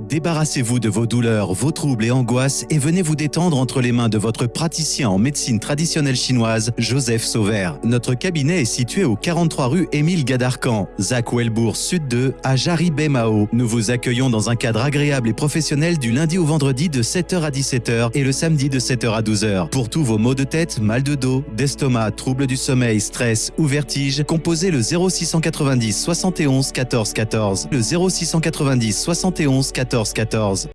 Débarrassez-vous de vos douleurs, vos troubles et angoisses et venez vous détendre entre les mains de votre praticien en médecine traditionnelle chinoise, Joseph Sauvert. Notre cabinet est situé au 43 rue Émile Gadarcan, Zach Welbourg Sud 2, à Jarry-Mao. Nous vous accueillons dans un cadre agréable et professionnel du lundi au vendredi de 7h à 17h et le samedi de 7h à 12h. Pour tous vos maux de tête, mal de dos, d'estomac, troubles du sommeil, stress ou vertige, composez le 0690 71 14 14. Le 0690 71 14 14.